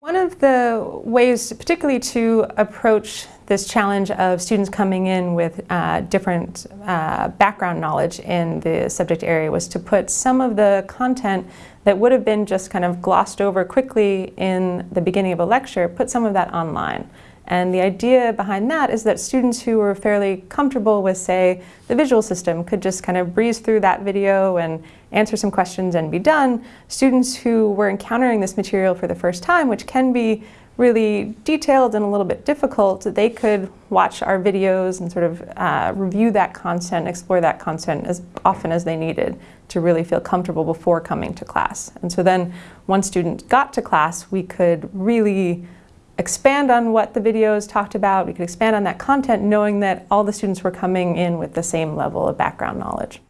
One of the ways, particularly to approach this challenge of students coming in with uh, different uh, background knowledge in the subject area was to put some of the content that would have been just kind of glossed over quickly in the beginning of a lecture, put some of that online. And the idea behind that is that students who were fairly comfortable with, say, the visual system could just kind of breeze through that video and answer some questions and be done. Students who were encountering this material for the first time, which can be really detailed and a little bit difficult, they could watch our videos and sort of uh, review that content, explore that content as often as they needed to really feel comfortable before coming to class. And so then once students got to class, we could really expand on what the videos talked about, we could expand on that content knowing that all the students were coming in with the same level of background knowledge.